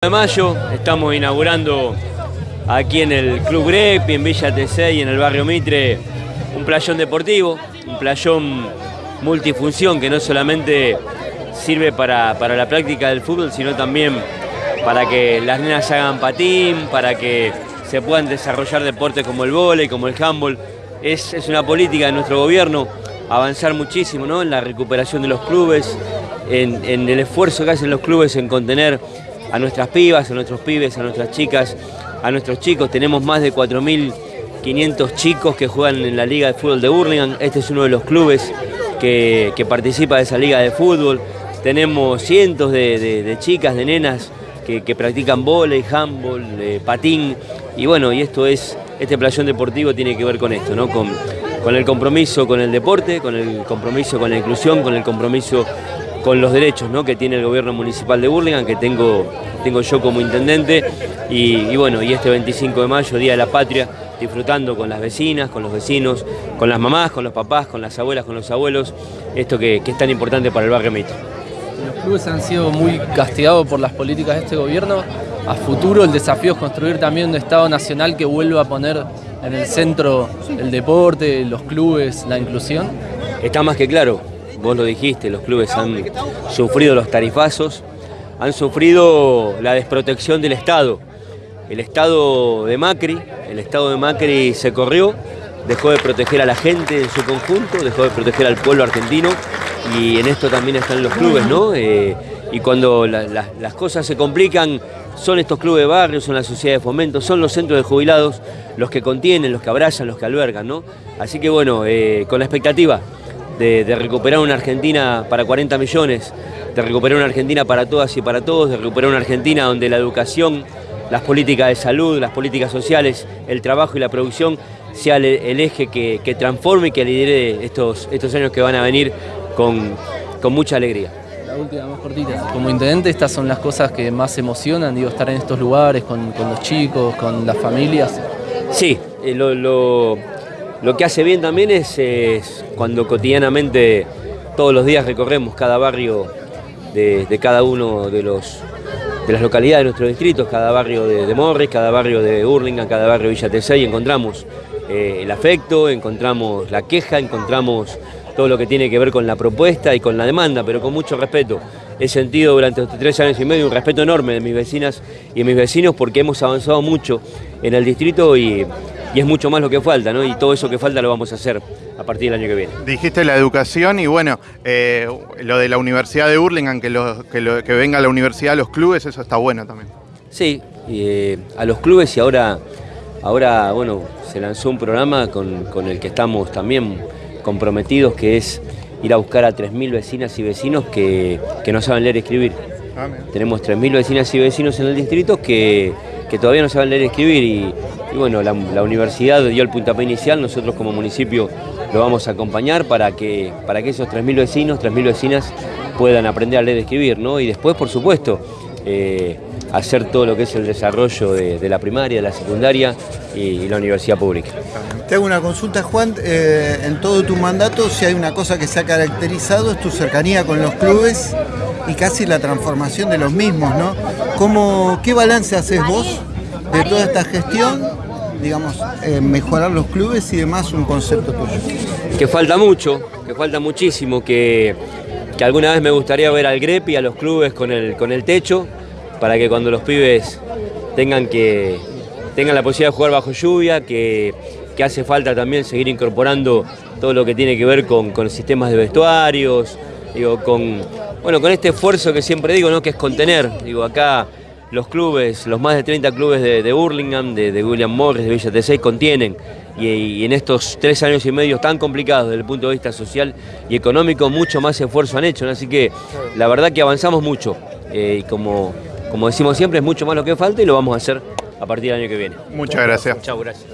de mayo estamos inaugurando aquí en el Club Grepi, en Villa T6, en el barrio Mitre, un playón deportivo, un playón multifunción que no solamente sirve para, la práctica del fútbol, sino también para que las nenas hagan patín, para que se puedan desarrollar deportes como el vóley, como el handball. Es, una política de nuestro gobierno avanzar muchísimo ¿no? en la recuperación de los clubes, en el esfuerzo que hacen los clubes en contener a nuestras pibas, a nuestros pibes, a nuestras chicas, a nuestros chicos. Tenemos más de 4.500 chicos que juegan en la Liga de Fútbol de Burlingame. Este es uno de los clubes que, participa de esa liga de fútbol. Tenemos cientos de, chicas, de nenas que, practican volei, handball, eh, patín. Y bueno, y esto es, este playón deportivo tiene que ver con esto, ¿no? Con, con el compromiso con el deporte, con el compromiso con la inclusión, con el compromiso con los derechos ¿no? que tiene el gobierno municipal de Burlingame, que tengo, tengo yo como intendente, y, bueno, y este 25 de mayo, Día de la Patria, disfrutando con las vecinas, con los vecinos, con las mamás, con los papás, con las abuelas, con los abuelos, esto que, es tan importante para el barrio Mitre. Los clubes han sido muy castigados por las políticas de este gobierno. A futuro el desafío es construir también un Estado nacional que vuelva a poner en el centro el deporte, los clubes, la inclusión. Está más que claro, vos lo dijiste, los clubes han sufrido los tarifazos, han sufrido la desprotección del Estado. El Estado de Macri, el Estado de Macri se corrió, dejó de proteger a la gente en su conjunto, dejó de proteger al pueblo argentino y en esto también están los clubes, ¿no? Eh, y cuando las cosas se complican, son estos clubes de barrio, son las sociedades de fomento, son los centros de jubilados los que contienen, los que abrazan, los que albergan, ¿no? Así que bueno, eh, con la expectativa de, recuperar una Argentina para 40 millones, de recuperar una Argentina para todas y para todos, de recuperar una Argentina donde la educación, las políticas de salud, las políticas sociales, el trabajo y la producción sea el, eje que, transforme y que lidere estos, estos años que van a venir con, mucha alegría. La última, más cortita. Como intendente, estas son las cosas que más emocionan, digo, estar en estos lugares con, los chicos, con las familias. Sí, eh, lo lo que hace bien también es, cuando cotidianamente todos los días recorremos cada barrio de, cada uno de, los, de las localidades de nuestros distritos, cada barrio de, Morris, cada barrio de Hurlingham, cada barrio de Villa Tesey, encontramos eh, el afecto, encontramos la queja, encontramos todo lo que tiene que ver con la propuesta y con la demanda, pero con mucho respeto. He sentido durante estos tres años y medio un respeto enorme de mis vecinas y de mis vecinos porque hemos avanzado mucho en el distrito y y es mucho más lo que falta, ¿no? Y todo eso que falta lo vamos a hacer a partir del año que viene. Dijiste la educación y bueno, eh, lo de la Universidad de Burlingame, que, que, venga a la universidad a los clubes, eso está bueno también. Sí, eh, a los clubes y ahora, ahora, bueno, se lanzó un programa con, el que estamos también comprometidos, que es ir a buscar a 3.000 vecinas y vecinos que, no saben leer y escribir. Ah, Tenemos 3.000 vecinas y vecinos en el distrito que, que todavía no saben leer y escribir y, bueno, la, universidad dio el puntapié inicial, nosotros como municipio lo vamos a acompañar para que, para que esos 3.000 vecinos, 3.000 vecinas puedan aprender a leer y escribir, ¿no? Y después, por supuesto, eh, hacer todo lo que es el desarrollo de, la primaria, de la secundaria y, la universidad pública. Te hago una consulta, Juan. Eh, en todo tu mandato, si hay una cosa que se ha caracterizado, es tu cercanía con los clubes y casi la transformación de los mismos, ¿no? ¿Cómo, ¿Qué balance haces vos de toda esta gestión, digamos, mejorar los clubes y demás, un concepto tuyo? Que falta mucho, que falta muchísimo, que, alguna vez me gustaría ver al GREP y a los clubes con el, con el techo, para que cuando los pibes tengan que tengan la posibilidad de jugar bajo lluvia, que, hace falta también seguir incorporando todo lo que tiene que ver con, con sistemas de vestuarios, digo, con, bueno, con este esfuerzo que siempre digo, ¿no? que es contener. Digo, acá los clubes, los más de 30 clubes de, de Burlingame, de, William Morris, de Villa T6 contienen. Y, en estos tres años y medio tan complicados desde el punto de vista social y económico, mucho más esfuerzo han hecho. Así que la verdad que avanzamos mucho. Eh, y como, como decimos siempre, es mucho más lo que falta y lo vamos a hacer a partir del año que viene. Muchas gracias. Chao, gracias.